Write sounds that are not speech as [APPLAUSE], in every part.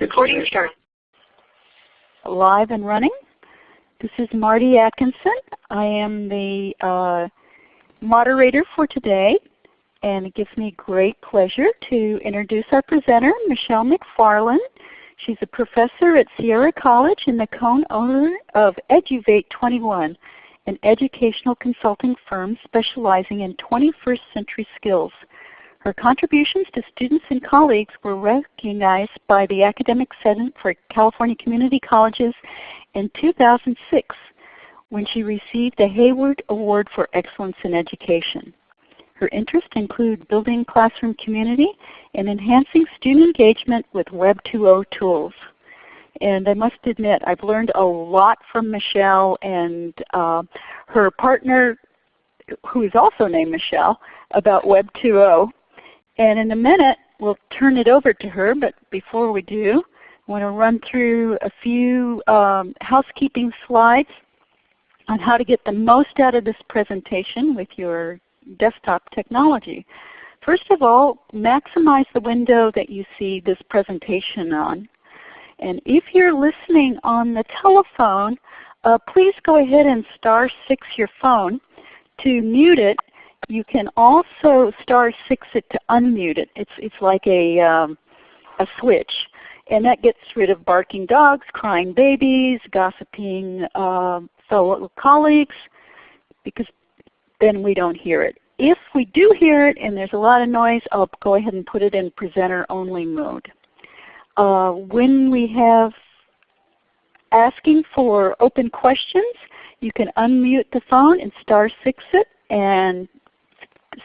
Recording start. Live and running. This is Marty Atkinson. I am the uh, moderator for today and it gives me great pleasure to introduce our presenter, Michelle McFarland. She's a professor at Sierra College and the co-owner of Eduvate 21, an educational consulting firm specializing in 21st century skills. Her contributions to students and colleagues were recognized by the Academic Senate for California Community Colleges in 2006 when she received the Hayward Award for Excellence in Education. Her interests include building classroom community and enhancing student engagement with Web 2.0 tools. And I must admit, I've learned a lot from Michelle and uh, her partner, who is also named Michelle, about Web 2.0. And in a minute, we'll turn it over to her, but before we do, I want to run through a few um, housekeeping slides on how to get the most out of this presentation with your desktop technology. First of all, maximize the window that you see this presentation on. And if you're listening on the telephone, uh, please go ahead and star 6 your phone to mute it you can also star six it to unmute it. It's, it's like a, um, a switch. And that gets rid of barking dogs, crying babies, gossiping uh, fellow colleagues, because then we don't hear it. If we do hear it and there's a lot of noise, I'll go ahead and put it in presenter only mode. Uh, when we have asking for open questions, you can unmute the phone and star six it and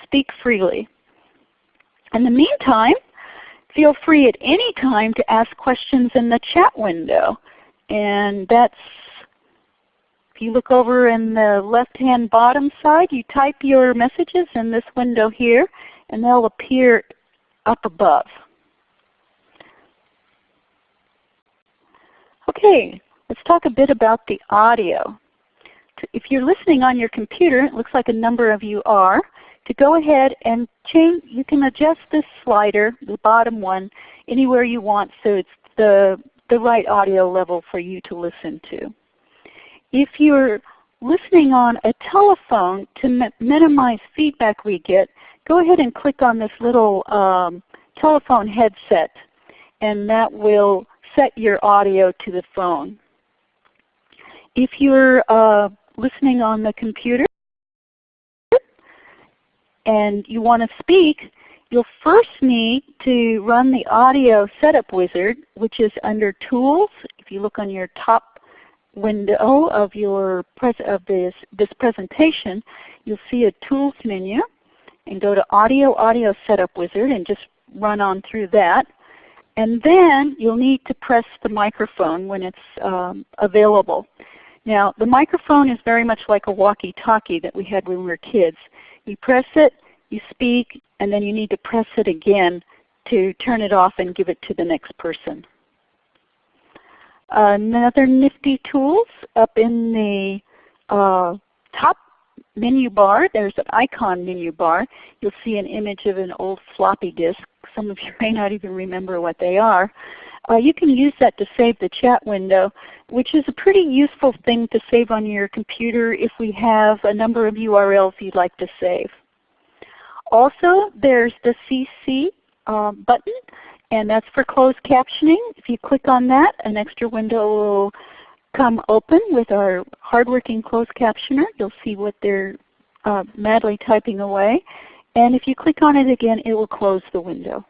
speak freely. In the meantime, feel free at any time to ask questions in the chat window. And that's, if you look over in the left-hand bottom side, you type your messages in this window here, and they'll appear up above. Okay, let's talk a bit about the audio. If you're listening on your computer, it looks like a number of you are, to go ahead and change, you can adjust this slider, the bottom one, anywhere you want so it's the, the right audio level for you to listen to. If you're listening on a telephone to minimize feedback we get, go ahead and click on this little um, telephone headset and that will set your audio to the phone. If you're uh, listening on the computer, and you want to speak, you'll first need to run the audio setup wizard, which is under Tools. If you look on your top window of your of this this presentation, you'll see a Tools menu, and go to Audio Audio Setup Wizard and just run on through that. And then you'll need to press the microphone when it's um, available. Now the microphone is very much like a walkie-talkie that we had when we were kids. You press it, you speak, and then you need to press it again to turn it off and give it to the next person. Another nifty tools up in the uh, top menu bar, there's an icon menu bar. You'll see an image of an old floppy disk. Some of you [LAUGHS] may not even remember what they are. Uh, you can use that to save the chat window, which is a pretty useful thing to save on your computer if we have a number of URLs you'd like to save. Also, there's the CC uh, button, and that's for closed captioning. If you click on that, an extra window will come open with our hardworking closed captioner. You'll see what they're uh, madly typing away. And if you click on it again, it will close the window.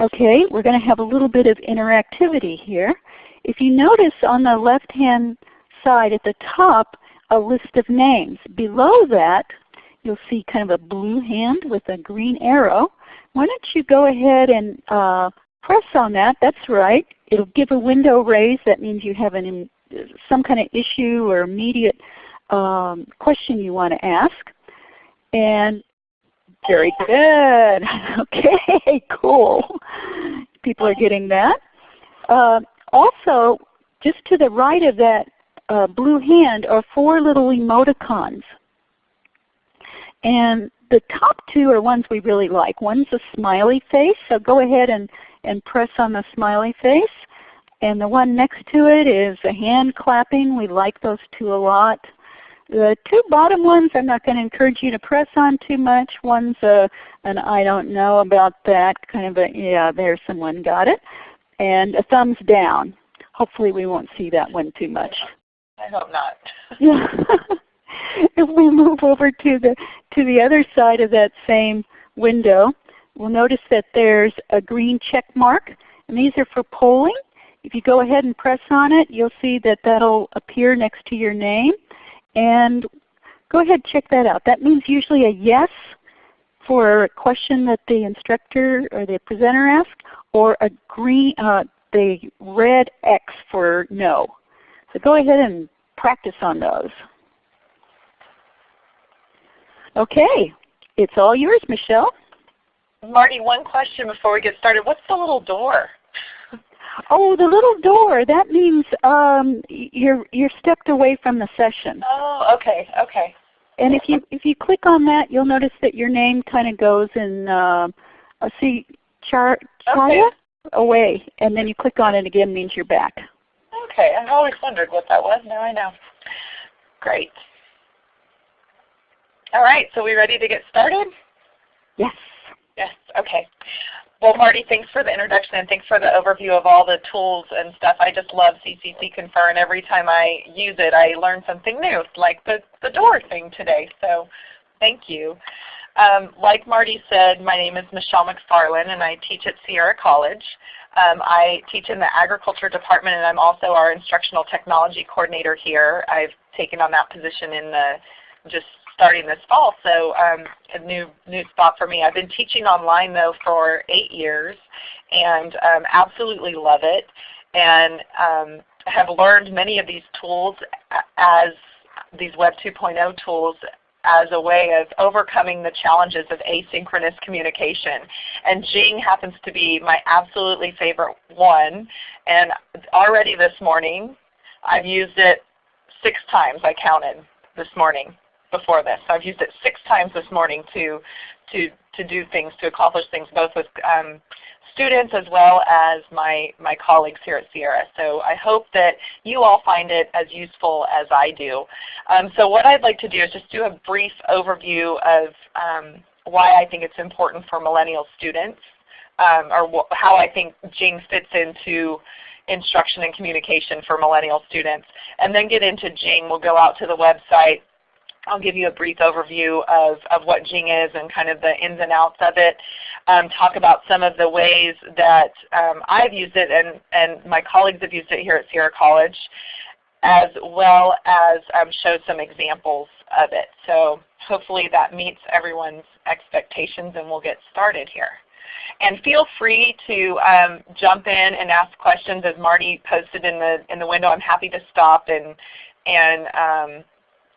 Okay, we're going to have a little bit of interactivity here. If you notice on the left-hand side at the top a list of names. Below that, you'll see kind of a blue hand with a green arrow. Why don't you go ahead and uh, press on that. That's right. It'll give a window raise. That means you have an, some kind of issue or immediate um, question you want to ask. And very good. [LAUGHS] okay, cool. People are getting that. Uh, also, just to the right of that uh, blue hand are four little emoticons. And the top two are ones we really like. One's a smiley face, so go ahead and, and press on the smiley face. And the one next to it is a hand clapping. We like those two a lot. The two bottom ones I'm not going to encourage you to press on too much. One's a, an I don't know about that, kind of a, yeah, there someone got it. And a thumbs down. Hopefully we won't see that one too much. I hope not. yeah. [LAUGHS] if we move over to the, to the other side of that same window, we'll notice that there's a green check mark. And these are for polling. If you go ahead and press on it, you'll see that that will appear next to your name. And go ahead check that out. That means usually a yes for a question that the instructor or the presenter asked, or a green, uh, the red X for no. So go ahead and practice on those. Okay, it's all yours, Michelle. Marty, one question before we get started. What's the little door? Oh, the little door. That means um, you're you're stepped away from the session. Oh, okay, okay. And if you if you click on that, you'll notice that your name kind of goes in. Uh, see, char Chaya Okay. away, and then you click on it again means you're back. Okay, I've always wondered what that was. Now I know. Great. All right, so we ready to get started? Yes. Yes, okay. Well, Marty, thanks for the introduction and thanks for the overview of all the tools and stuff. I just love CCC Confer, and every time I use it, I learn something new, like the, the door thing today. So thank you. Um, like Marty said, my name is Michelle McFarland, and I teach at Sierra College. Um, I teach in the agriculture department, and I'm also our instructional technology coordinator here. I've taken on that position in the just starting this fall, so um, a new new spot for me. I've been teaching online though for eight years, and um, absolutely love it, and um, have learned many of these tools as these Web 2.0 tools as a way of overcoming the challenges of asynchronous communication. And Jing happens to be my absolutely favorite one. And already this morning, I've used it six times, I counted this morning before this. So I've used it six times this morning to, to, to do things, to accomplish things both with um, students as well as my, my colleagues here at Sierra. So I hope that you all find it as useful as I do. Um, so what I'd like to do is just do a brief overview of um, why I think it's important for millennial students, um, or how I think Jing fits into instruction and communication for millennial students. And then get into Jing. We'll go out to the website, I'll give you a brief overview of, of what Jing is and kind of the ins and outs of it. Um, talk about some of the ways that um, I've used it and, and my colleagues have used it here at Sierra College, as well as um, show some examples of it. So hopefully that meets everyone's expectations and we'll get started here. And feel free to um, jump in and ask questions as Marty posted in the, in the window. I'm happy to stop and, and um,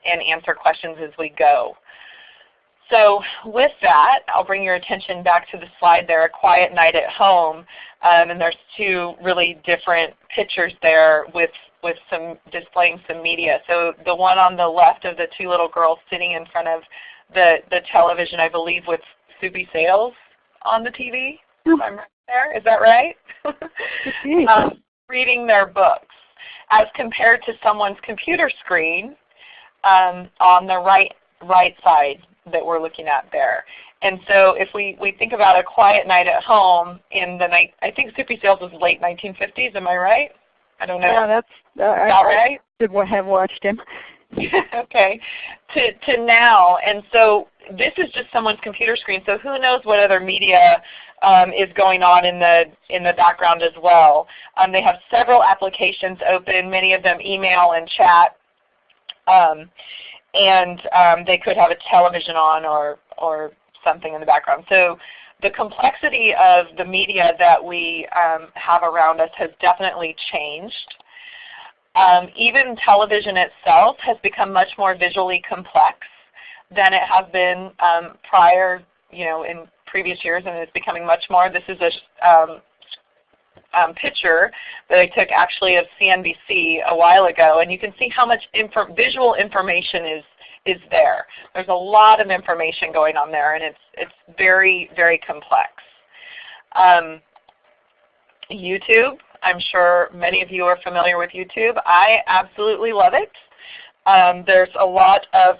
and answer questions as we go. So with that, I'll bring your attention back to the slide there, A Quiet Night at Home. Um, and there's two really different pictures there with, with some displaying some media. So the one on the left of the two little girls sitting in front of the, the television, I believe with Soupy Sales on the TV, if I'm right there. Is that right? [LAUGHS] um, reading their books as compared to someone's computer screen um, on the right right side that we're looking at there. And so if we, we think about a quiet night at home in the night, I think Soupy Sales was late 1950s, am I right? I don't know. Yeah, that's uh, I, right? I should have watched him. [LAUGHS] okay, to, to now. And so this is just someone's computer screen, so who knows what other media um, is going on in the, in the background as well. Um, they have several applications open, many of them email and chat. Um, and um, they could have a television on or, or something in the background. So the complexity of the media that we um, have around us has definitely changed. Um, even television itself has become much more visually complex than it has been um, prior, you know, in previous years, and it's becoming much more. This is a um, picture that I took actually of CNBC a while ago, and you can see how much visual information is is there. There's a lot of information going on there, and it's it's very very complex. Um, YouTube. I'm sure many of you are familiar with YouTube. I absolutely love it. Um, there's a lot of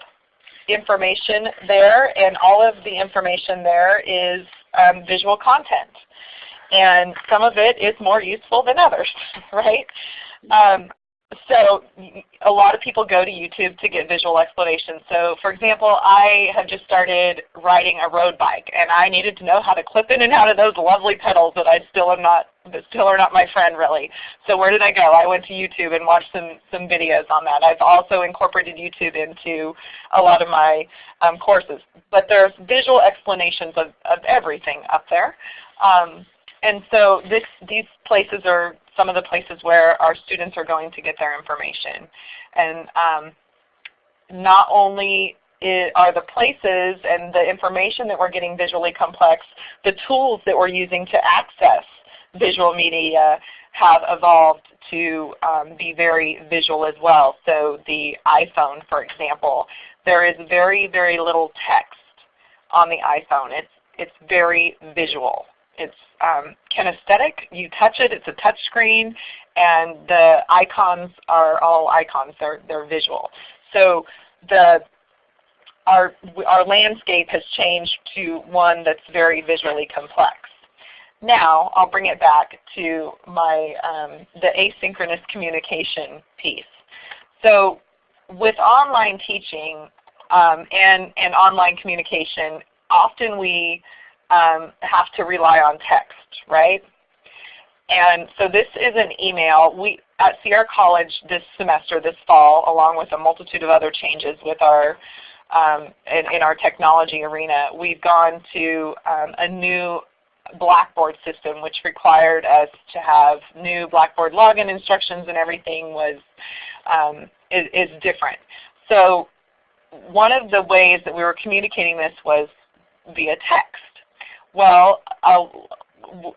information there and all of the information there is um, visual content. And some of it is more useful than others, [LAUGHS] right? Um, so a lot of people go to YouTube to get visual explanations. So for example, I have just started riding a road bike and I needed to know how to clip in and out of those lovely pedals that I still am not that still are not my friend really. So where did I go? I went to YouTube and watched some, some videos on that. I've also incorporated YouTube into a lot of my um, courses. But there's visual explanations of, of everything up there. Um, and so this, these places are some of the places where our students are going to get their information. And um, not only are the places and the information that we're getting visually complex, the tools that we're using to access visual media have evolved to um, be very visual as well. So the iPhone, for example, there is very, very little text on the iPhone. It's, it's very visual. It's um, kinesthetic. You touch it, it's a touch screen, and the icons are all icons. They're, they're visual. So the, our, our landscape has changed to one that's very visually complex. Now I'll bring it back to my um, the asynchronous communication piece. So with online teaching um, and, and online communication, often we um, have to rely on text, right? And so this is an email. We at Sierra College this semester, this fall, along with a multitude of other changes with our um, in, in, our technology arena, we've gone to um, a new Blackboard system, which required us to have new Blackboard login instructions, and everything was um, is, is different. So one of the ways that we were communicating this was via text. Well, a,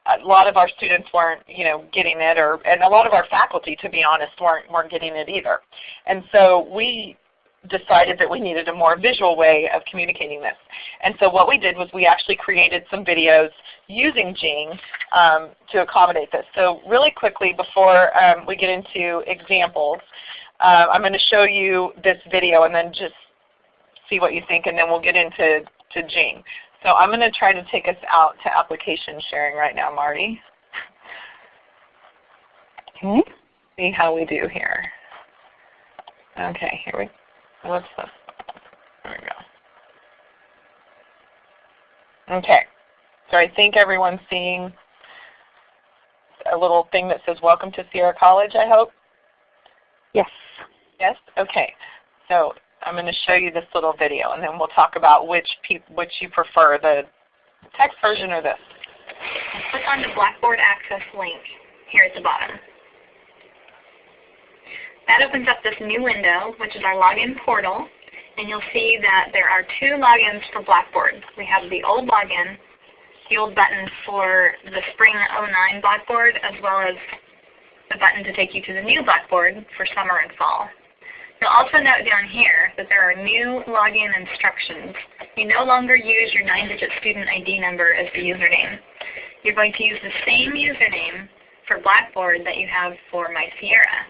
a lot of our students weren't, you know, getting it, or and a lot of our faculty, to be honest, weren't weren't getting it either. And so we decided that we needed a more visual way of communicating this. And so what we did was we actually created some videos using Jing um, to accommodate this. So really quickly before um, we get into examples, uh, I'm going to show you this video and then just see what you think and then we'll get into to Jing. So I'm going to try to take us out to application sharing right now, Marty. Okay. See how we do here. Okay, here we what's this? There we go. Okay. So I think everyone's seeing a little thing that says welcome to Sierra College, I hope? Yes. Yes? Okay. So I'm going to show you this little video, and then we'll talk about which which you prefer, the text version or this. Click on the Blackboard Access link here at the bottom. That opens up this new window, which is our login portal, and you'll see that there are two logins for Blackboard. We have the old login, the old button for the Spring 09 Blackboard, as well as the button to take you to the new Blackboard for summer and fall. You'll also note down here that there are new login instructions. You no longer use your 9-digit student ID number as the username. You're going to use the same username for Blackboard that you have for MySierra.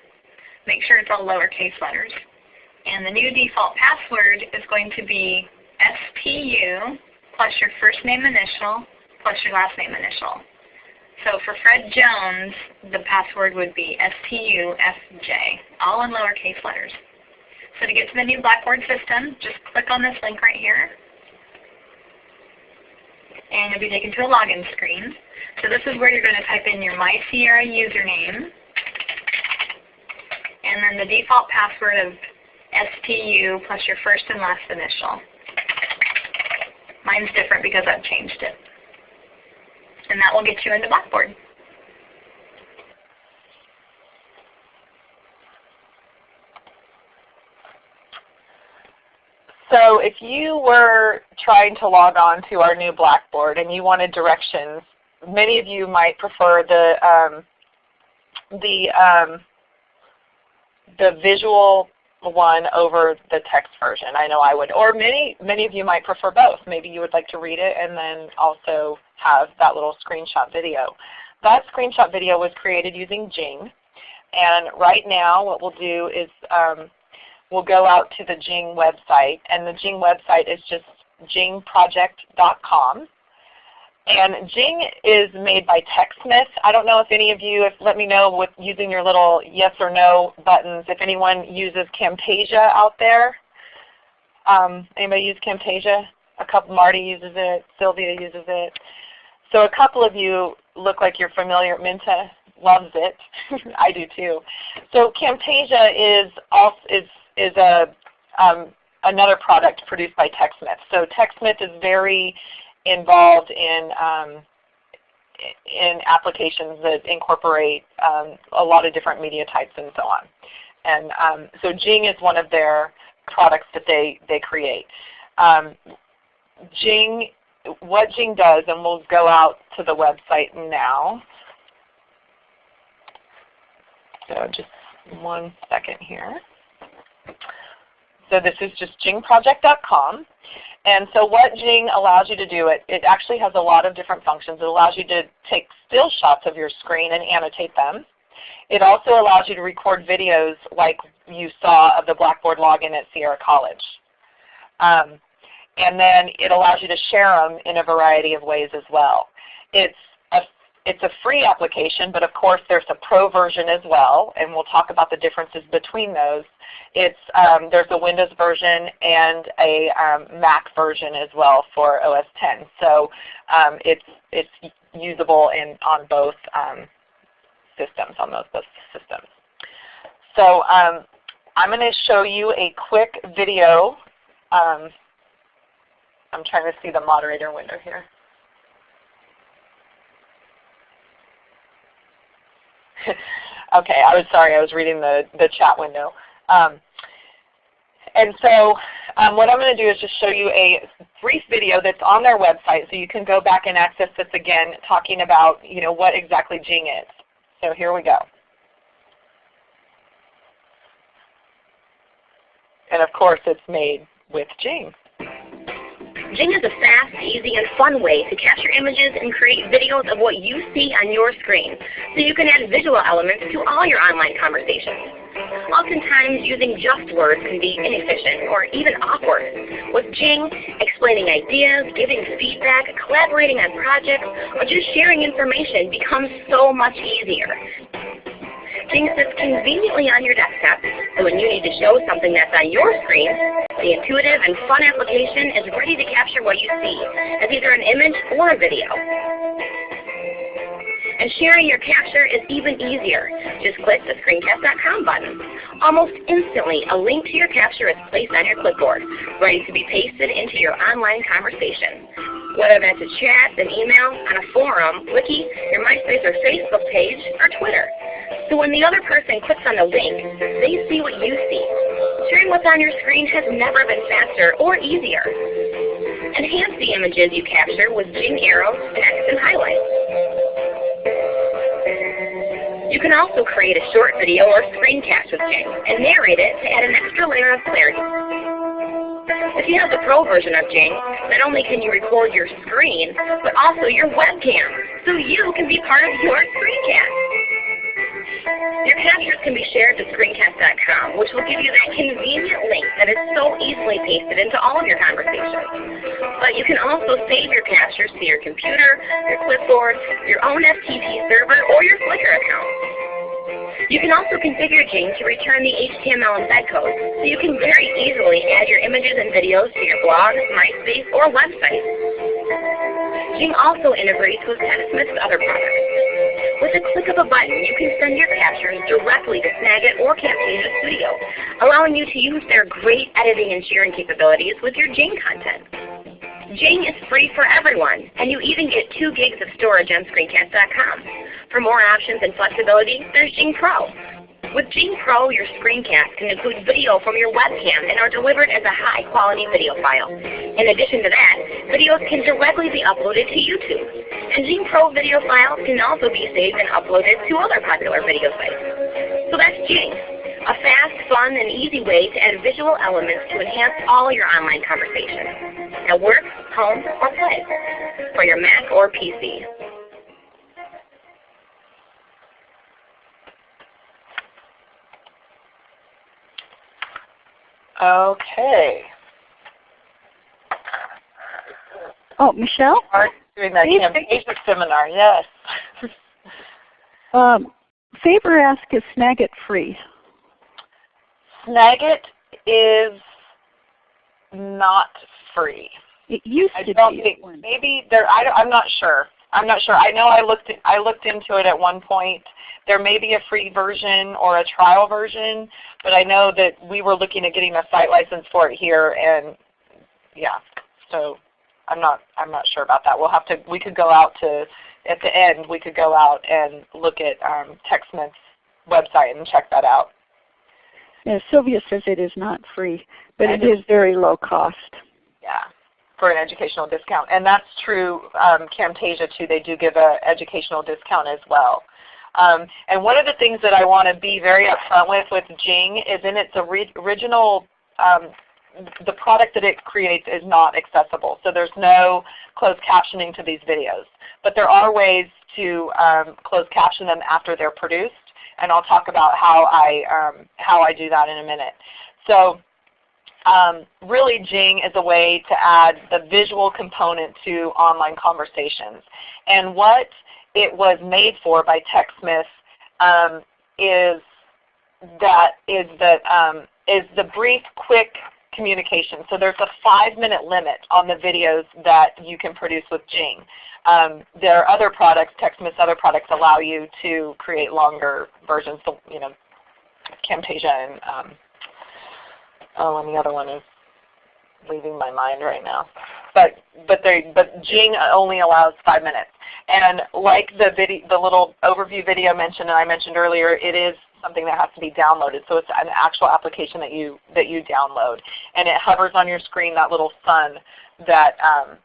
Make sure it's all lowercase letters. And the new default password is going to be SPU plus your first name initial plus your last name initial. So for Fred Jones, the password would be SPUFJ, all in lowercase letters. So to get to the new Blackboard system, just click on this link right here. And you'll be taken to a login screen. So this is where you're going to type in your MySierra username. And then the default password of STU plus your first and last initial. Mine's different because I've changed it. And that will get you into Blackboard. So if you were trying to log on to our new Blackboard and you wanted directions, many of you might prefer the um, the um, the visual one over the text version. I know I would. Or many many of you might prefer both. Maybe you would like to read it and then also have that little screenshot video. that screenshot video was created using Jing. And right now what we'll do is um, we'll go out to the Jing website. And the Jing website is just jingproject.com. And Jing is made by TechSmith. I don't know if any of you, if let me know with using your little yes or no buttons, if anyone uses Camtasia out there. Um, anybody use Camtasia? A couple, Marty uses it, Sylvia uses it. So a couple of you look like you're familiar. Minta loves it. [LAUGHS] I do too. So Camtasia is also, is is a um, another product produced by TechSmith. So TechSmith is very involved in um, in applications that incorporate um, a lot of different media types and so on. And um, so Jing is one of their products that they, they create. Um, Jing, what Jing does, and we'll go out to the website now. So just one second here. So this is just jingproject.com. And so what Jing allows you to do, it, it actually has a lot of different functions. It allows you to take still shots of your screen and annotate them. It also allows you to record videos like you saw of the Blackboard login at Sierra College. Um, and then it allows you to share them in a variety of ways as well. It's it's a free application, but of course there's a pro version as well, and we'll talk about the differences between those. It's, um, there's a Windows version and a um, Mac version as well for OS 10. So um, it's, it's usable in, on both um, systems, on those both systems. So um, I'm going to show you a quick video. Um, I'm trying to see the moderator window here. [LAUGHS] okay, I was sorry, I was reading the, the chat window. Um, and so um, what I'm going to do is just show you a brief video that's on their website so you can go back and access this again talking about you know, what exactly Jing is. So here we go. And of course it's made with Jing. Jing is a fast, easy, and fun way to capture images and create videos of what you see on your screen so you can add visual elements to all your online conversations. Oftentimes, using just words can be inefficient or even awkward. With Jing, explaining ideas, giving feedback, collaborating on projects, or just sharing information becomes so much easier. Jing sits conveniently on your desktop, so when you need to show something that's on your screen, the intuitive and fun application is ready to capture what you see as either an image or a video. And sharing your capture is even easier. Just click the screencast.com button. Almost instantly, a link to your capture is placed on your clipboard, ready to be pasted into your online conversation. Whether that's a chat, an email, on a forum, wiki, your MySpace or Facebook page, or Twitter. So when the other person clicks on the link, they see what you see. Sharing what's on your screen has never been faster or easier. Enhance the images you capture with Jing arrows, text, and highlights. You can also create a short video or screencast with Jing and narrate it to add an extra layer of clarity. If you have the Pro version of Jing, not only can you record your screen, but also your webcam, so you can be part of your screencast. Your captures can be shared to screencast.com, which will give you that convenient link that is so easily pasted into all of your conversations. But you can also save your captures to your computer, your clipboard, your own FTP server, or your Flickr account. You can also configure Jing to return the HTML embed code, so you can very easily add your images and videos to your blog, MySpace, or website. Jing also integrates with TechSmith's other products. With a click of a button, you can send your captures directly to Snagit or Camtasia Studio, allowing you to use their great editing and sharing capabilities with your Jing content. Jing is free for everyone, and you even get 2 gigs of storage on screencast.com. For more options and flexibility, there's Jing Pro. With Jing Pro, your screencast can include video from your webcam and are delivered as a high-quality video file. In addition to that, videos can directly be uploaded to YouTube. And Jing Pro video files can also be saved and uploaded to other popular video sites. So that's Jing, a fast, fun, and easy way to add visual elements to enhance all your online conversations at work, home, or play for your Mac or PC. Okay. Oh, Michelle? Art doing that campaign seminar, yes. [LAUGHS] um, Faber asked, is Snagit free? Snagit is not free. It used I to don't be. think maybe there. I, am not sure. I'm not sure. I know I looked. I looked into it at one point. There may be a free version or a trial version, but I know that we were looking at getting a site license for it here, and yeah. So I'm not. I'm not sure about that. We'll have to. We could go out to at the end. We could go out and look at um, TechSmith's website and check that out. Yeah, Sylvia says it is not free, but I it is very low cost. Yeah, for an educational discount. And that's true um, Camtasia too. They do give an educational discount as well. Um, and one of the things that I want to be very upfront with with Jing is in its original, um, the product that it creates is not accessible. So there's no closed captioning to these videos. But there are ways to um, closed caption them after they're produced. And I'll talk about how I, um, how I do that in a minute. So um, really Jing is a way to add the visual component to online conversations. And what it was made for by TechSmith um, is that is that um, is the brief, quick communication. So there's a five minute limit on the videos that you can produce with Jing. Um, there are other products, TechSmith's other products allow you to create longer versions. You know, Camtasia and um, oh, and the other one is leaving my mind right now. But but they but Jing only allows five minutes. And like the video, the little overview video mentioned, and I mentioned earlier, it is something that has to be downloaded. So it's an actual application that you that you download, and it hovers on your screen. That little sun that um,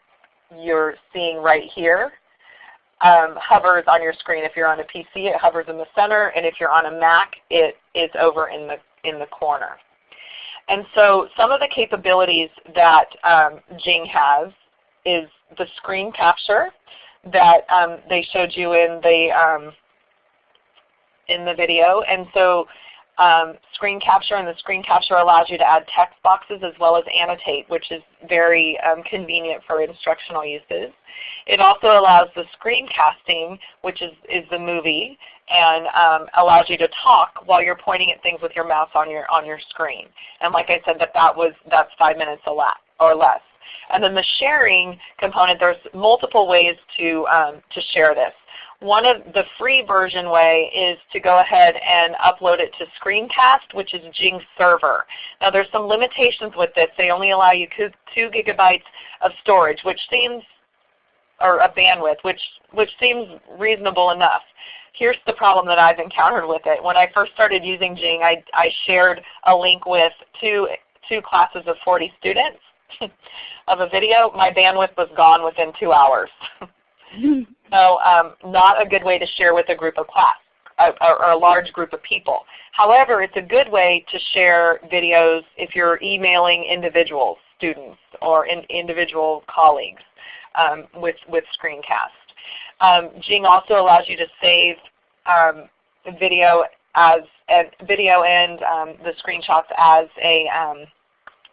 you're seeing right here um, hovers on your screen. If you're on a PC, it hovers in the center, and if you're on a Mac, it is over in the in the corner. And so some of the capabilities that um, Jing has is the screen capture that um, they showed you in the um, in the video. And so um, screen capture and the screen capture allows you to add text boxes as well as annotate, which is very um, convenient for instructional uses. It also allows the screencasting, which is, is the movie, and um, allows you to talk while you're pointing at things with your mouse on your on your screen. And like I said, that that was that's five minutes or less. And then the sharing component, there's multiple ways to um, to share this. One of the free version way is to go ahead and upload it to Screencast, which is Jing server. Now there's some limitations with this. They only allow you two gigabytes of storage, which seems or a bandwidth, which which seems reasonable enough. Here's the problem that I've encountered with it. When I first started using Jing, I, I shared a link with two, two classes of 40 students [LAUGHS] of a video. My bandwidth was gone within two hours. [LAUGHS] so um, not a good way to share with a group of class or, a large group of people. However, it's a good way to share videos if you're emailing individual students or in, individual colleagues um, with, with screencast. Um, Jing also allows you to save um, video as and video and um, the screenshots as a um,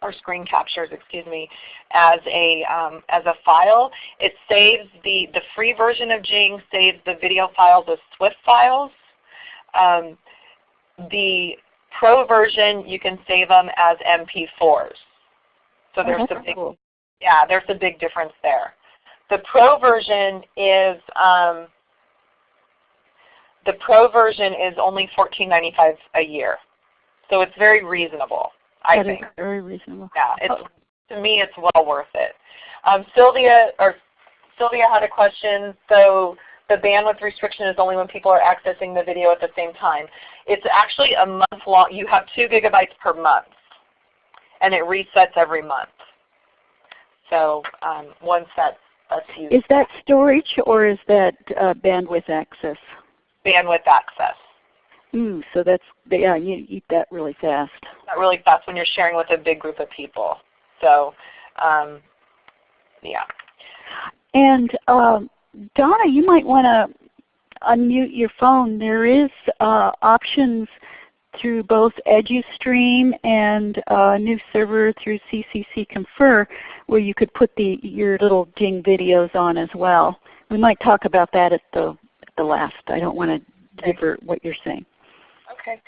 or screen captures, excuse me, as a um, as a file. It saves the the free version of Jing saves the video files as SWF files. Um, the pro version you can save them as MP4s. So there's a big cool. yeah, there's a big difference there. The Pro version is um, the Pro version is only $14.95 a year, so it's very reasonable. I That think. very reasonable. Yeah, it's Oh. to me it's well worth it. Um, Sylvia or Sylvia had a question. So the bandwidth restriction is only when people are accessing the video at the same time. It's actually a month long. You have two gigabytes per month, and it resets every month. So um, once that's that's used, Is that storage or is that uh, bandwidth access? bandwidth access. Mm, so that's yeah, you eat that really fast. Not really fast when you're sharing with a big group of people. So um, yeah. And um, Donna, you might want to unmute your phone. There is uh, options through both EduStream and a new server through CCC Confer where you could put the, your little Jing videos on as well. We might talk about that at the, at the last. I don't want to divert what you're saying. Okay.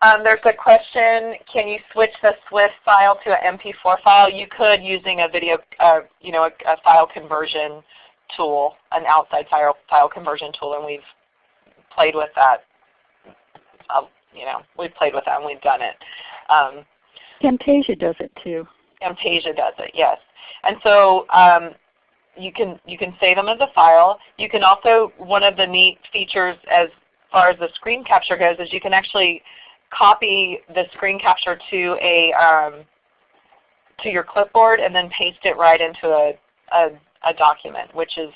Um, there's a question, can you switch the SWF file to an MP4 file? You could using a video, uh, you know, a, a, file conversion tool, an outside file, file conversion tool, and we've played with that. Uh, you know, we've played with that and we've done it. Um, Camtasia does it too. Camtasia does it, yes. And so um, you can you can save them as a file. You can also one of the neat features as far as the screen capture goes is you can actually copy the screen capture to a um, to your clipboard and then paste it right into a, a, a, document, which is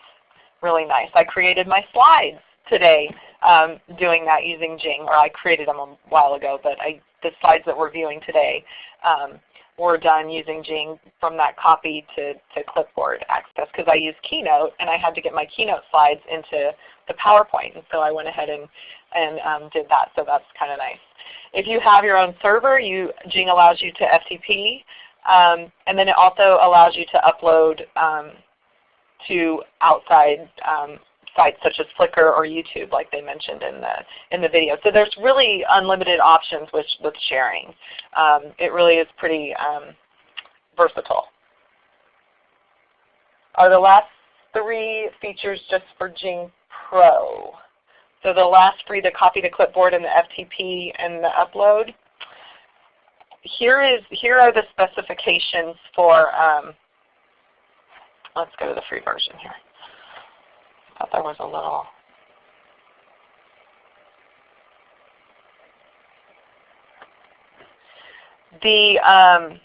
really nice. I created my slides today um, doing that using Jing, or I created them a while ago, but I, the slides that we're viewing today um, were done using Jing from that copy to, to clipboard access because I use Keynote and I had to get my Keynote slides into the PowerPoint. And so I went ahead and, and um, did that. So that's kind of nice. If you have your own server, you, Jing allows you to FTP. Um, and then it also allows you to upload um, to outside um, sites such as Flickr or YouTube like they mentioned in the, in the video. So there's really unlimited options with, with sharing. Um, it really is pretty um, versatile. Are the last three features just for Jing Pro? So the last three, the copy to clipboard and the FTP and the upload. Here is here are the specifications for. Um, let's go to the free version here. Thought there was a little. The um,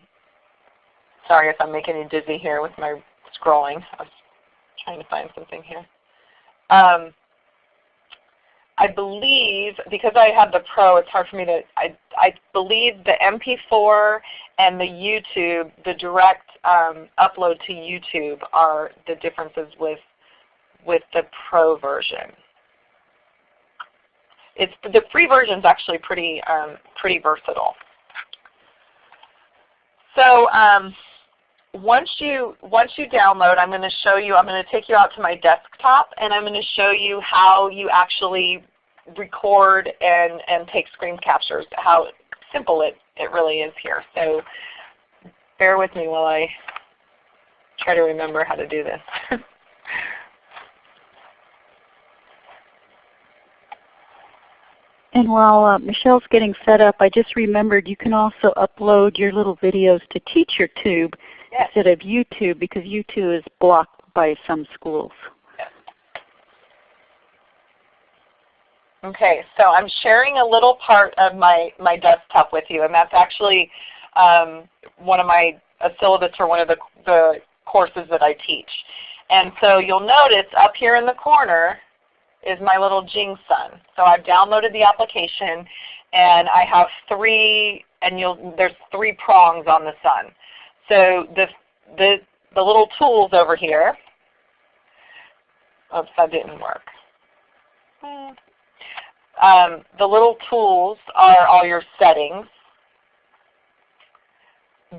sorry if I'm making you dizzy here with my scrolling. I was trying to find something here. Um, I believe, because I have the Pro, it's hard for me to, I, I believe the MP4 and the YouTube, the direct um, upload to YouTube are the differences with, with the Pro version. It's, the free version is actually pretty, um, pretty versatile. So um, once you once you download, I'm going to show you. I'm going to take you out to my desktop, and I'm going to show you how you actually record and and take screen captures. How simple it it really is here. So bear with me while I try to remember how to do this. [LAUGHS] And while uh, Michelle's getting set up, I just remembered you can also upload your little videos to TeacherTube yes. instead of YouTube because YouTube is blocked by some schools. Yes. Okay, so I'm sharing a little part of my, my desktop with you, and that's actually um, one of my a syllabus for one of the, the courses that I teach. And so you'll notice up here in the corner is my little Jing Sun. So I've downloaded the application and I have three, and you'll, there's three prongs on the sun. So the, the, the little tools over here, oops, that didn't work. Um, the little tools are all your settings.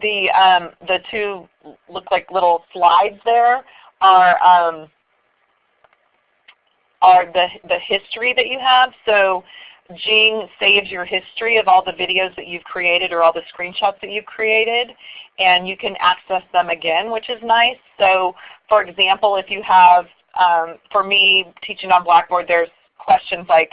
The, um, the two look like little slides there are, um, are the, the history that you have. So Jing saves your history of all the videos that you've created or all the screenshots that you've created, and you can access them again, which is nice. So for example, if you have, um, for me teaching on Blackboard, there's questions like,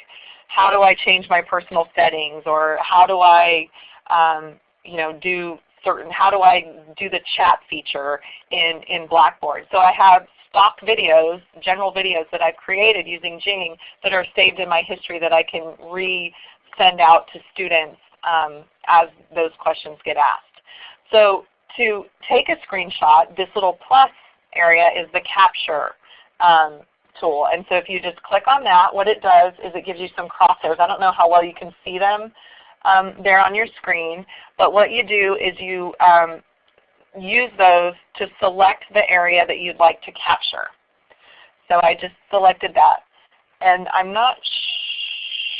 how do I change my personal settings, or how do I um, you know, do certain, how do I do the chat feature in, in Blackboard. So I have stock videos, general videos that I've created using Jing that are saved in my history that I can re-send out to students um, as those questions get asked. So to take a screenshot, this little plus area is the capture um, tool. And so if you just click on that, what it does is it gives you some crosshairs. I don't know how well you can see them um, there on your screen, but what you do is you um, use those to select the area that you'd like to capture. So I just selected that. And I'm not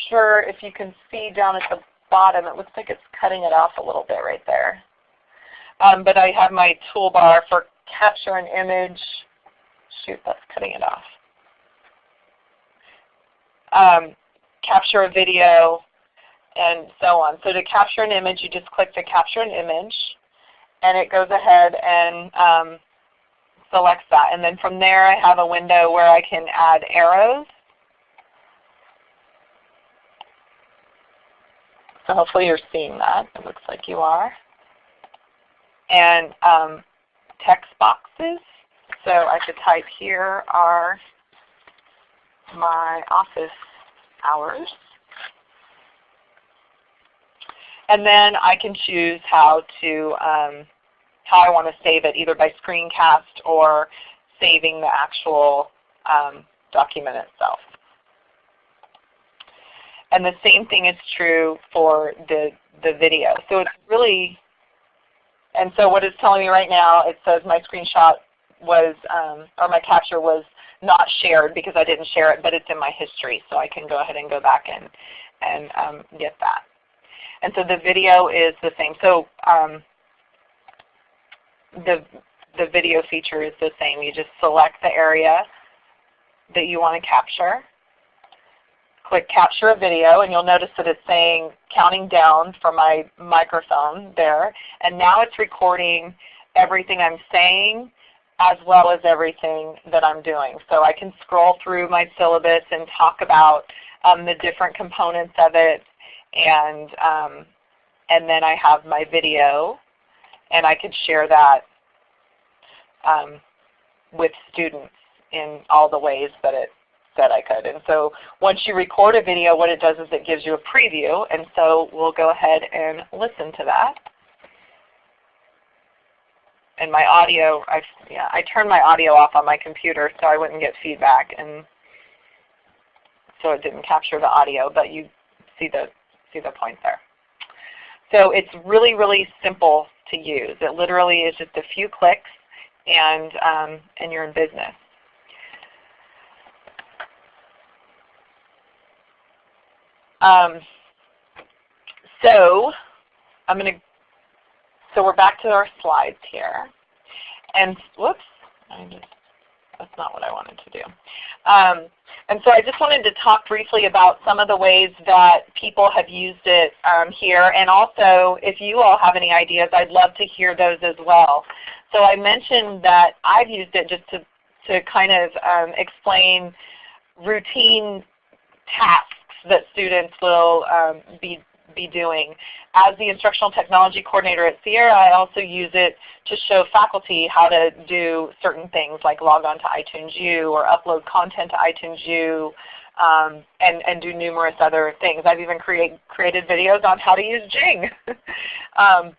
sure if you can see down at the bottom. It looks like it's cutting it off a little bit right there. Um, but I have my toolbar for capture an image. Shoot, that's cutting it off. Um, capture a video, and so on. So to capture an image, you just click to capture an image, and it goes ahead and um, selects that. And then from there I have a window where I can add arrows. So hopefully you're seeing that. It looks like you are. And um, text boxes. So I could type here are my office hours. And then I can choose how to um, how I want to save it, either by screencast or saving the actual um, document itself. And the same thing is true for the, the video. So it's really, and so what it's telling me right now, it says my screenshot was, um, or my capture was not shared because I didn't share it, but it's in my history. So I can go ahead and go back and, and um, get that. And so the video is the same. So um, the, the video feature is the same. You just select the area that you want to capture. Click capture a video and you'll notice that it's saying counting down for my microphone there. And now it's recording everything I'm saying as well as everything that I'm doing. So I can scroll through my syllabus and talk about um, the different components of it and um, and then I have my video and I could share that um, with students in all the ways that it that I could. And so once you record a video, what it does is it gives you a preview. And so we'll go ahead and listen to that. And my audio, I, yeah, I turned my audio off on my computer so I wouldn't get feedback. And so it didn't capture the audio, but you see the, see the point there. So it's really, really simple to use. It literally is just a few clicks and, um, and you're in business. Um, so I'm going to, so we're back to our slides here. And whoops, I just, that's not what I wanted to do. Um, and so I just wanted to talk briefly about some of the ways that people have used it um, here. And also, if you all have any ideas, I'd love to hear those as well. So I mentioned that I've used it just to, to kind of um, explain routine tasks that students will um, be, be doing. As the Instructional Technology Coordinator at Sierra, I also use it to show faculty how to do certain things like log on to iTunes U or upload content to iTunes U um, and, and do numerous other things. I've even create, created videos on how to use Jing [LAUGHS] um,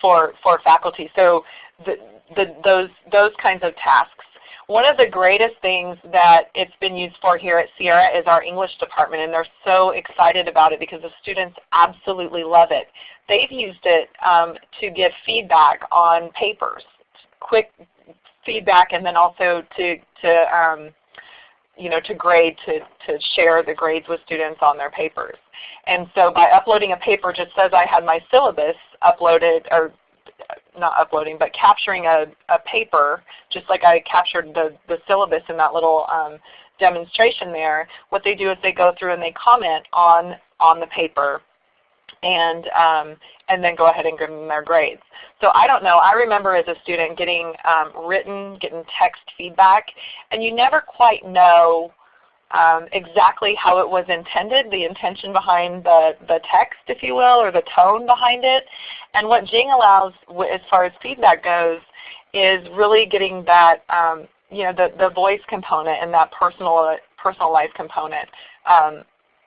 for, for faculty. So the, the, those, those kinds of tasks one of the greatest things that it's been used for here at Sierra is our English department, and they're so excited about it because the students absolutely love it. They've used it um, to give feedback on papers, quick feedback, and then also to, to um, you know, to grade, to, to share the grades with students on their papers. And so by uploading a paper just says I had my syllabus uploaded or not uploading, but capturing a, a paper, just like I captured the, the syllabus in that little um, demonstration there, what they do is they go through and they comment on, on the paper and, um, and then go ahead and give them their grades. So I don't know. I remember as a student getting um, written, getting text feedback, and you never quite know um, exactly how it was intended, the intention behind the, the text, if you will, or the tone behind it. And what Jing allows as far as feedback goes is really getting that, um, you know, the, the voice component and that personal, personalized component um,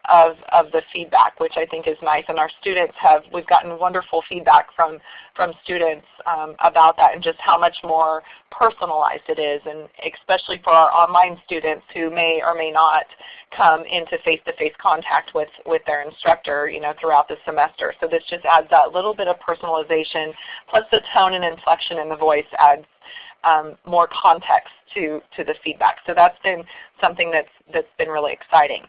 of, of the feedback, which I think is nice. And our students have, we've gotten wonderful feedback from, from students um, about that and just how much more personalized it is, and especially for our online students who may or may not come into face-to-face -face contact with, with their instructor you know, throughout the semester. So this just adds that little bit of personalization, plus the tone and inflection in the voice adds um, more context to, to the feedback. So that's been something that's, that's been really exciting.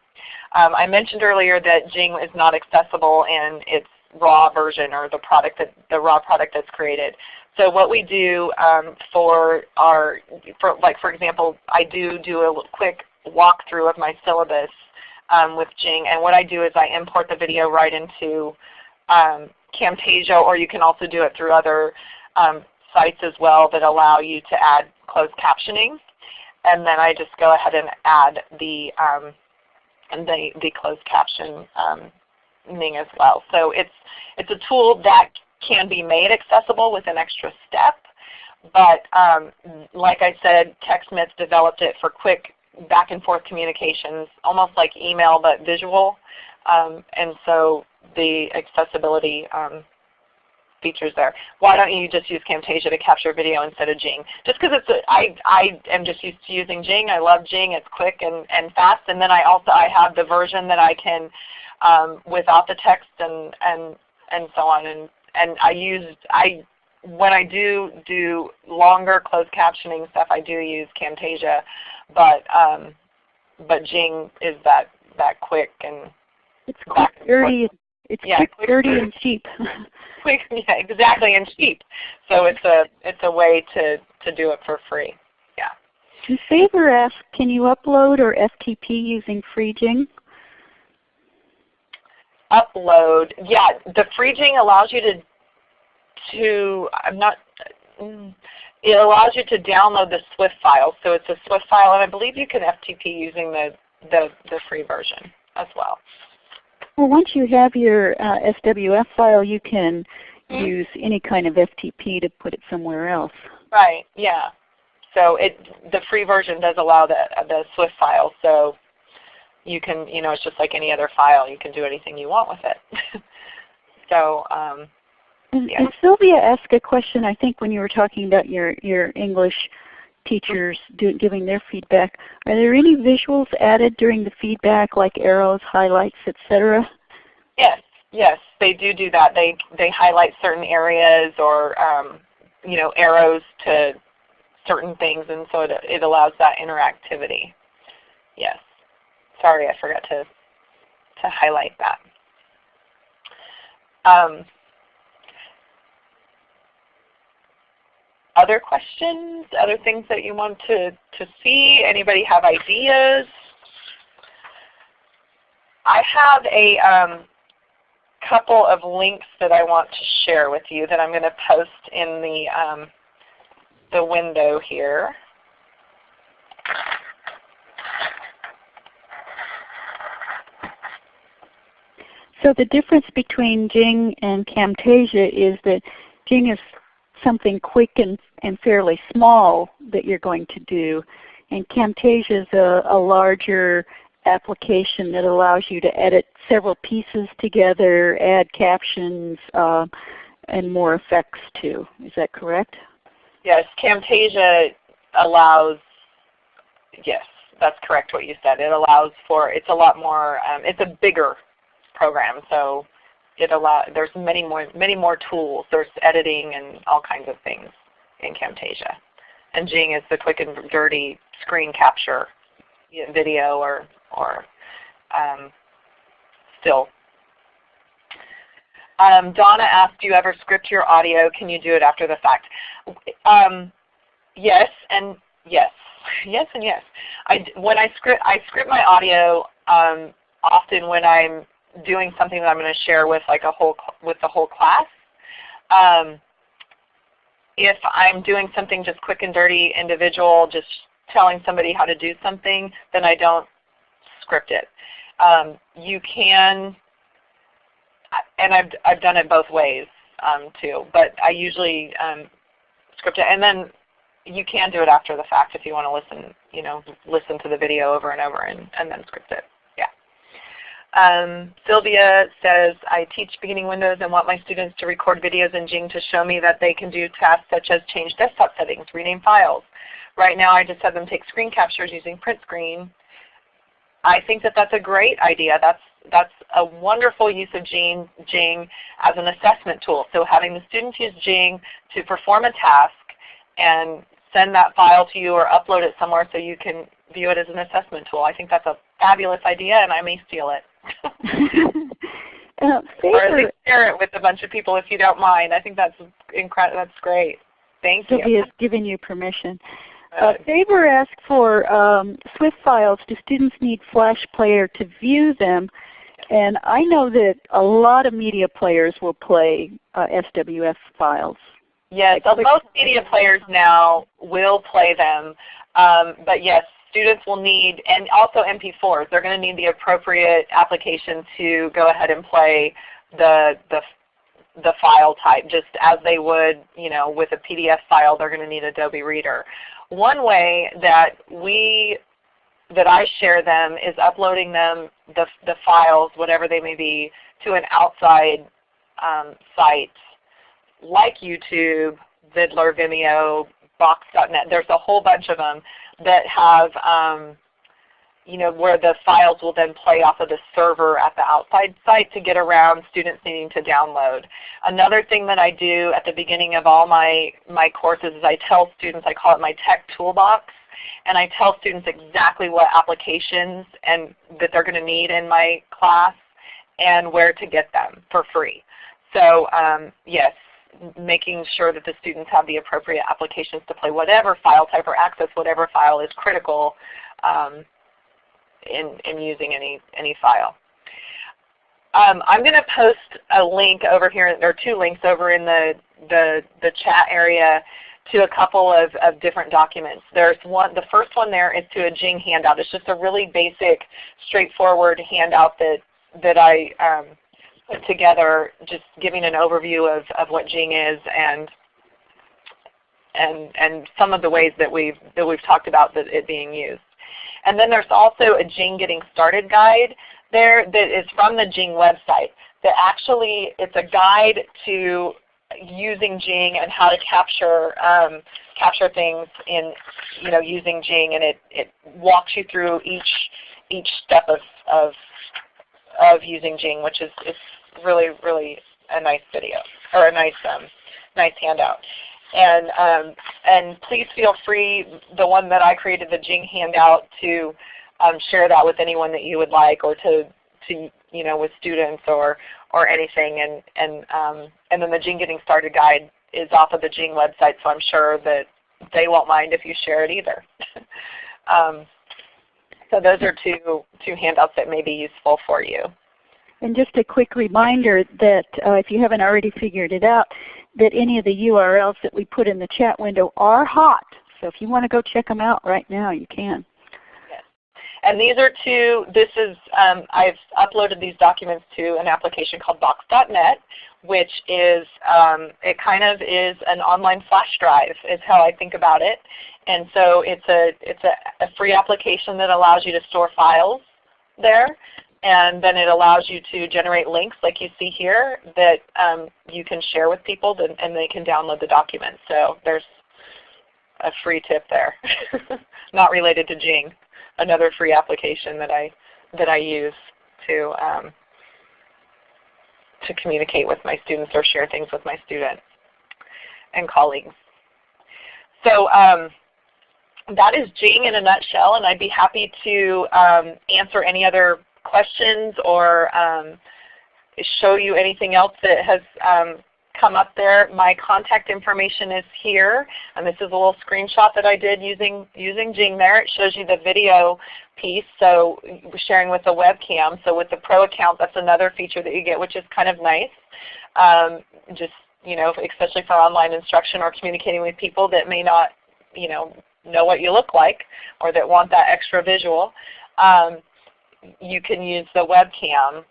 Um, I mentioned earlier that Jing is not accessible in its raw version or the product that the raw product that's created. So what we do um, for our, for like for example, I do do a quick walkthrough of my syllabus um, with Jing, and what I do is I import the video right into um, Camtasia, or you can also do it through other um, sites as well that allow you to add closed captioning. And then I just go ahead and add the um, the, the closed caption um, as well. So it's it's a tool that can be made accessible with an extra step. But um, like I said, TechSmith developed it for quick back and forth communications, almost like email but visual. Um, and so the accessibility um, features there. Why don't you just use Camtasia to capture video instead of Jing? Just because it's a, I, I am just used to using Jing. I love Jing. It's quick and, and fast. And then I also I have the version that I can um, without the text and, and, and so on. And, and I use I when I do do longer closed captioning stuff, I do use Camtasia, but um, but Jing is that that quick and it's quick, dirty, it's yeah, quick, dirty, and cheap. [LAUGHS] [LAUGHS] yeah, exactly, and cheap. So it's a it's a way to to do it for free. Yeah. And Favor asks, can you upload or FTP using FreeJing? Upload, yeah. The FreeJing allows you to to I'm not. Mm, it allows you to download the SWF file. So it's a SWF file, and I believe you can FTP using the the, the free version as well. Well, once you have your uh, SWF file, you can mm use any kind of FTP to put it somewhere else. Right. Yeah. So it the free version does allow the the SWF file. So you can you know it's just like any other file. You can do anything you want with it. [LAUGHS] so. Um, yeah. and Sylvia asked a question, I think, when you were talking about your, your English teachers do, giving their feedback. Are there any visuals added during the feedback, like arrows, highlights, etc.? Yes, yes, they do do that. They they highlight certain areas or um, you know arrows to certain things, and so it, it allows that interactivity. Yes. Sorry, I forgot to to highlight that. Um, other questions, other things that you want to, to see? Anybody have ideas? I have a um, couple of links that I want to share with you that I'm going to post in the, um, the window here. So the difference between Jing and Camtasia is that Jing is something quick and, and fairly small that you're going to do. And Camtasia is a, a larger application that allows you to edit several pieces together, add captions, uh, and more effects too. Is that correct? Yes, Camtasia allows, yes, that's correct what you said. It allows for, it's a lot more, um, it's a bigger program. So it allow there's many more many more tools. There's editing and all kinds of things in Camtasia. And Jing is the quick and dirty screen capture video or or um, still. Um, Donna asked, do you ever script your audio? Can you do it after the fact? Um, yes and yes. [LAUGHS] Yes and yes. I, when I script, I script my audio um, often when I'm doing something that I'm going to share with like a whole with the whole class. Um, if I'm doing something just quick and dirty, individual, just telling somebody how to do something, then I don't script it. Um, you can, and I've, I've done it both ways um, too, but I usually um, script it. And then you can do it after the fact if you want to listen, you know, listen to the video over and over and, and then script it. Um, Sylvia says, I teach beginning Windows and want my students to record videos in Jing to show me that they can do tasks such as change desktop settings, rename files. Right now I just have them take screen captures using print screen. I think that that's a great idea. That's, that's a wonderful use of Jing, Jing as an assessment tool. So having the students use Jing to perform a task and send that file to you or upload it somewhere so you can view it as an assessment tool. I think that's a fabulous idea and I may steal it. [LAUGHS] uh, or at least share it with a bunch of people if you don't mind. I think that's incredible. That's great. Thank you. Sylvia has given you permission. Uh, Faber asked for um, SWF files. Do students need Flash Player to view them? And I know that a lot of media players will play uh, SWF files. Yes, most media players now will play them. Um, but yes, students will need, and also MP4s, they're going to need the appropriate application to go ahead and play the, the, the file type just as they would you know, with a PDF file they're going to need Adobe Reader. One way that we that I share them is uploading them, the, the files, whatever they may be, to an outside um, site like YouTube, Viddler, Vimeo, Box.net. There's a whole bunch of them that have um, you know, where the files will then play off of the server at the outside site to get around students needing to download. Another thing that I do at the beginning of all my, my courses is I tell students, I call it my tech toolbox, and I tell students exactly what applications and that they're going to need in my class and where to get them for free. So um, yes, making sure that the students have the appropriate applications to play whatever file type or access whatever file is critical um, in, in using any, any file. Um, I'm going to post a link over here, or two links over in the, the, the chat area to a couple of, of different documents. There's one, the first one there is to a Jing handout. It's just a really basic, straightforward handout that, that I um, put together just giving an overview of, of what Jing is and, and, and some of the ways that we've, that we've talked about that it being used. And then there's also a Jing Getting Started guide there that is from the Jing website that actually it's a guide to using Jing and how to capture um, capture things in you know using Jing and it, it walks you through each each step of of of using Jing, which is it's really really a nice video or a nice um, nice handout. And, um, and please feel free, the one that I created, the Jing handout, to um, share that with anyone that you would like or to, to you know, with students or, or anything. And, and, um, and then the Jing Getting Started guide is off of the Jing website, so I'm sure that they won't mind if you share it either. [LAUGHS] so those are two, two handouts that may be useful for you. And just a quick reminder that uh, if you haven't already figured it out, that any of the URLs that we put in the chat window are hot. So if you want to go check them out right now, you can. And these are two, this is, um, I've uploaded these documents to an application called Box.net, which is, um, it kind of is an online flash drive is how I think about it. And so it's a, it's a, a free application that allows you to store files there and then it allows you to generate links like you see here that um, you can share with people and they can download the document. So there's a free tip there, [LAUGHS] not related to Jing, another free application that I that I use to um, to communicate with my students or share things with my students and colleagues. So um, that is Jing in a nutshell, and I'd be happy to um, answer any other questions or um, show you anything else that has um, come up there. My contact information is here, and this is a little screenshot that I did using, using Jing there. It shows you the video piece, so sharing with the webcam. So with the Pro account, that's another feature that you get, which is kind of nice. Um, just you know, especially for online instruction or communicating with people that may not you know, know what you look like or that want that extra visual. Um, you can use the webcam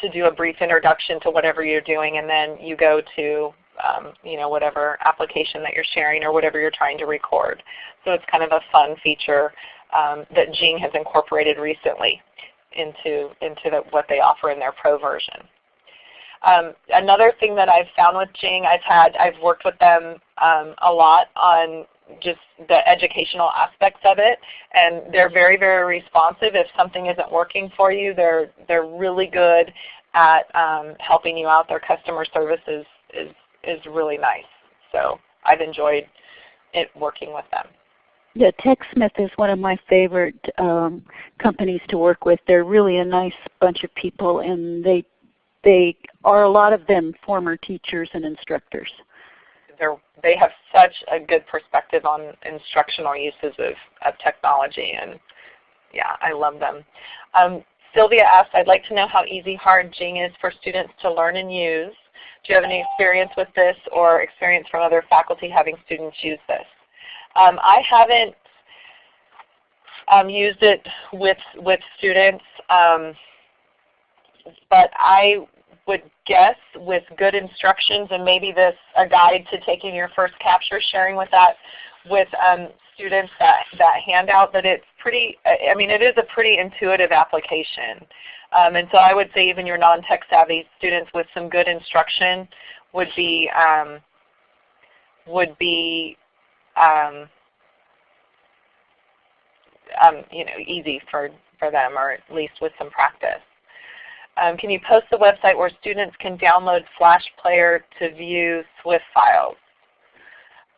to do a brief introduction to whatever you're doing and then you go to um, you know, whatever application that you're sharing or whatever you're trying to record. So it's kind of a fun feature um, that Jing has incorporated recently into, into the, what they offer in their Pro version. Um, another thing that I've found with Jing, I've had, I've worked with them um, a lot on just the educational aspects of it. And they're very, very responsive. If something isn't working for you, they're, they're really good at um, helping you out. Their customer service is, is, is really nice. So I've enjoyed it working with them. Yeah, TechSmith is one of my favorite um, companies to work with. They're really a nice bunch of people, and they they are a lot of them former teachers and instructors. They have such a good perspective on instructional uses of, of technology, and yeah, I love them. Um, Sylvia asked, I'd like to know how easy, hard Jing is for students to learn and use. Do you have any experience with this or experience from other faculty having students use this? Um, I haven't um, used it with, with students, um, but I would guess with good instructions and maybe this a guide to taking your first capture, sharing with that with um, students that, that handout that it's pretty, I mean it is a pretty intuitive application. Um, and so I would say even your non-tech savvy students with some good instruction would be um, would be um, um, you know easy for for them, or at least with some practice. Um, can you post the website where students can download Flash Player to view SWF files?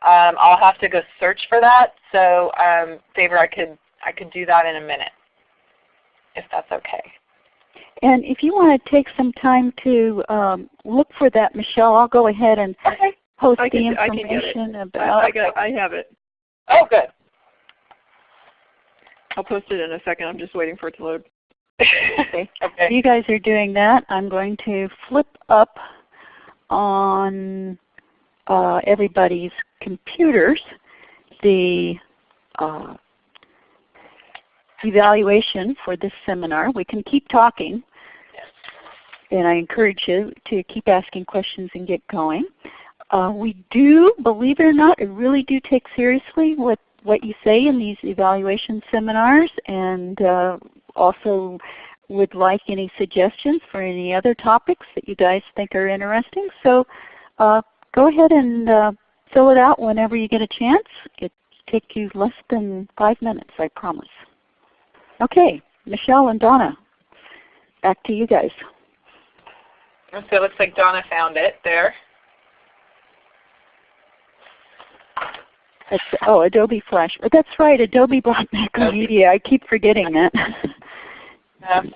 Um, I'll have to go search for that. So um, Favor, I could I could do that in a minute, if that's okay. And if you want to take some time to um, look for that, Michelle, I'll go ahead and okay. post I can, the information I about. I, got, I have it. Oh, good. I'll post it in a second. I'm just waiting for it to load. Okay. [LAUGHS] okay. You guys are doing that. I'm going to flip up on uh, everybody's computers the uh, evaluation for this seminar. We can keep talking. And I encourage you to keep asking questions and get going. Uh, we do, believe it or not, we really do take seriously what, what you say in these evaluation seminars and uh, also would like any suggestions for any other topics that you guys think are interesting. So uh, go ahead and uh, fill it out whenever you get a chance. It take you less than five minutes, I promise. Okay, Michelle and Donna, back to you guys. So it looks like Donna found it there. That's, oh, Adobe Flash. But that's right, Adobe brought media. I keep forgetting that. [LAUGHS] Um,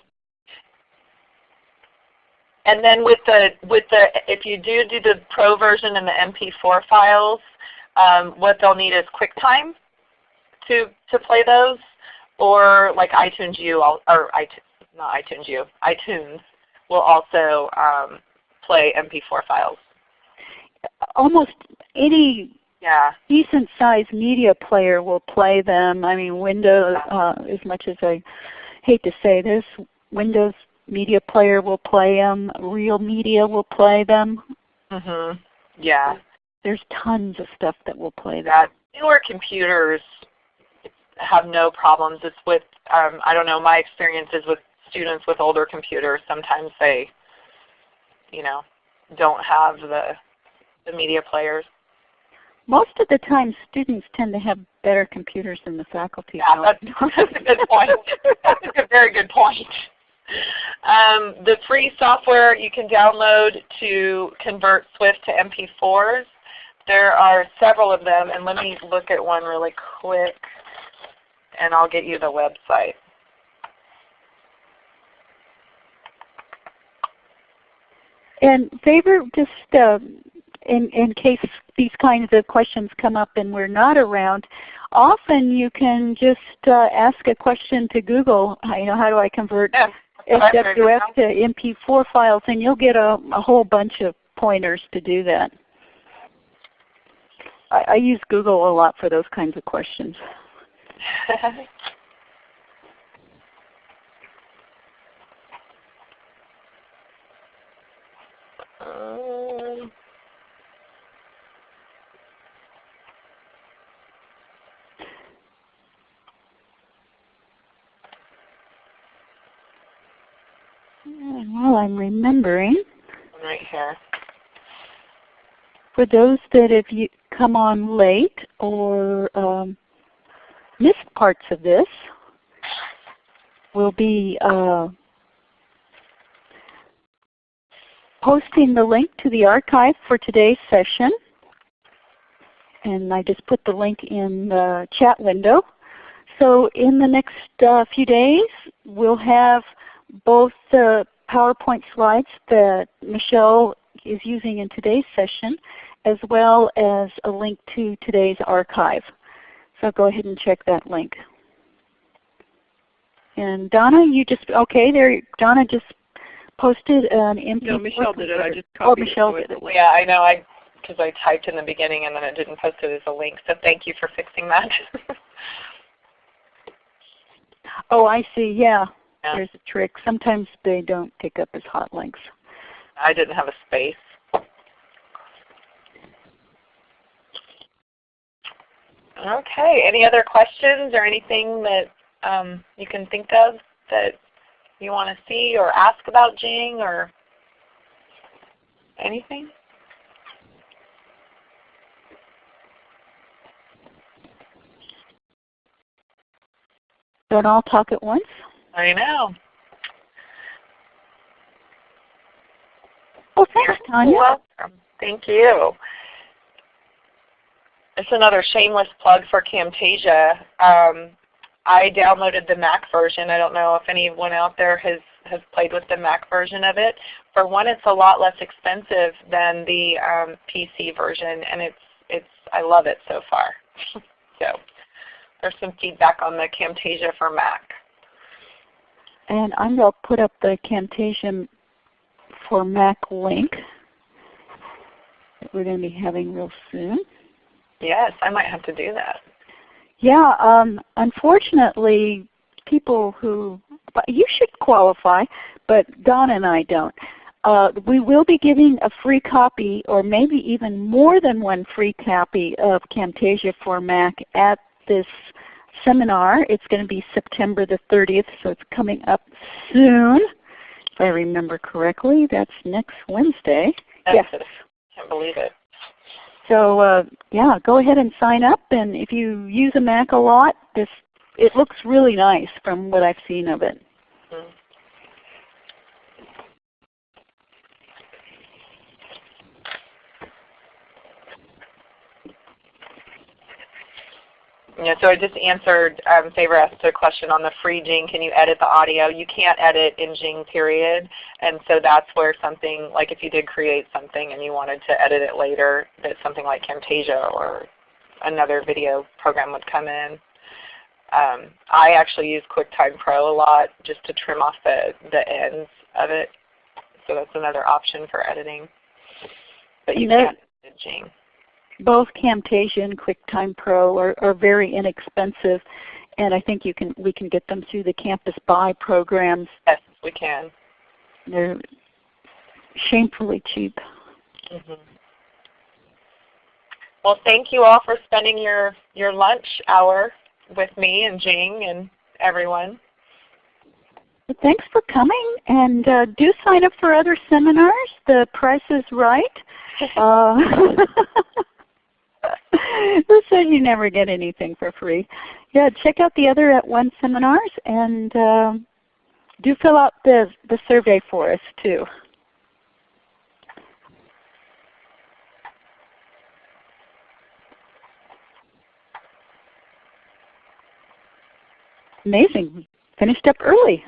and then with the with the if you do do the pro version and the MP4 files, um, what they'll need is QuickTime to to play those, or like iTunes U or iTunes not iTunes U iTunes will also um, play MP4 files. Almost any Yeah. decent sized media player will play them. I mean Windows, uh, as much as I hate to say this, Windows Media Player will play them. Real Media will play them. Mhm. Yeah. There's tons of stuff that will play that newer computers have no problems. It's with um, I don't know. My experience is with students with older computers. Sometimes they, you know, don't have the the media players. Most of the time students tend to have better computers than the faculty. Yeah, that's, [LAUGHS] that's a good point. That's a good, very good point. Um, the free software you can download to convert SWF to MP4s. There are several of them, and let me look at one really quick, and I'll get you the website. And favor just uh, in, in case these kinds of questions come up and we're not around, often you can just uh, ask a question to Google, you know, how do I convert Yeah, that's what I figured SWF to MP4 files and you'll get a, a whole bunch of pointers to do that. I, I use Google a lot for those kinds of questions. [LAUGHS] Um, And while I'm remembering, right here. for those that have you come on late or um, missed parts of this, we'll be uh, posting the link to the archive for today's session. and I just put the link in the chat window. So in the next uh, few days, we'll have both the PowerPoint slides that Michelle is using in today's session, as well as a link to today's archive. So go ahead and check that link. And Donna, you just, okay, there, Donna just posted an MP4. No, Michelle did it. I just Oh, copied Michelle it. so did it. Yeah, I know. I because I typed in the beginning and then it didn't post it as a link. So thank you for fixing that. [LAUGHS] Oh, I see, yeah. Yeah. There's a trick. Sometimes they don't pick up as hot links. I didn't have a space. Okay. Any other questions or anything that um, you can think of that you want to see or ask about Jing or anything? Don't all talk at once? I know. Well, thanks, Tanya. Welcome. Thank you. It's another shameless plug for Camtasia. Um, I downloaded the Mac version. I don't know if anyone out there has, has played with the Mac version of it. For one, it's a lot less expensive than the um, PC version, and it's it's I love it so far. [LAUGHS] so there's some feedback on the Camtasia for Mac. And I'm going to put up the Camtasia for Mac link that we're going to be having real soon. Yes, I might have to do that. Yeah, um, unfortunately, people who, you should qualify, but Don and I don't. Uh, we will be giving a free copy or maybe even more than one free copy of Camtasia for Mac at this seminar. It's going to be September the 30th, so it's coming up soon. If I remember correctly, that's next Wednesday. That's Yes. it. Can't believe it. So uh, yeah, go ahead and sign up. And if you use a Mac a lot, this it looks really nice from what I've seen of it. Mm. Yeah, so I just answered um, Favor asked a question on the free Jing. Can you edit the audio? You can't edit in Jing period, and so that's where something like if you did create something and you wanted to edit it later, that something like Camtasia or another video program would come in. Um, I actually use QuickTime Pro a lot just to trim off the, the ends of it. So that's another option for editing. But you there- can't edit Jing. Both Camtasia and QuickTime Pro are, are very inexpensive, and I think you can we can get them through the Campus Buy programs. Yes, we can. They're shamefully cheap. hmm Well, thank you all for spending your, your lunch hour with me and Jing and everyone. Thanks for coming, and uh, do sign up for other seminars. The price is right. [LAUGHS] Uh, [LAUGHS] [LAUGHS] who said you never get anything for free? Yeah, check out the other at One seminars and um, do fill out the, the survey for us too. Amazing. Finished up early.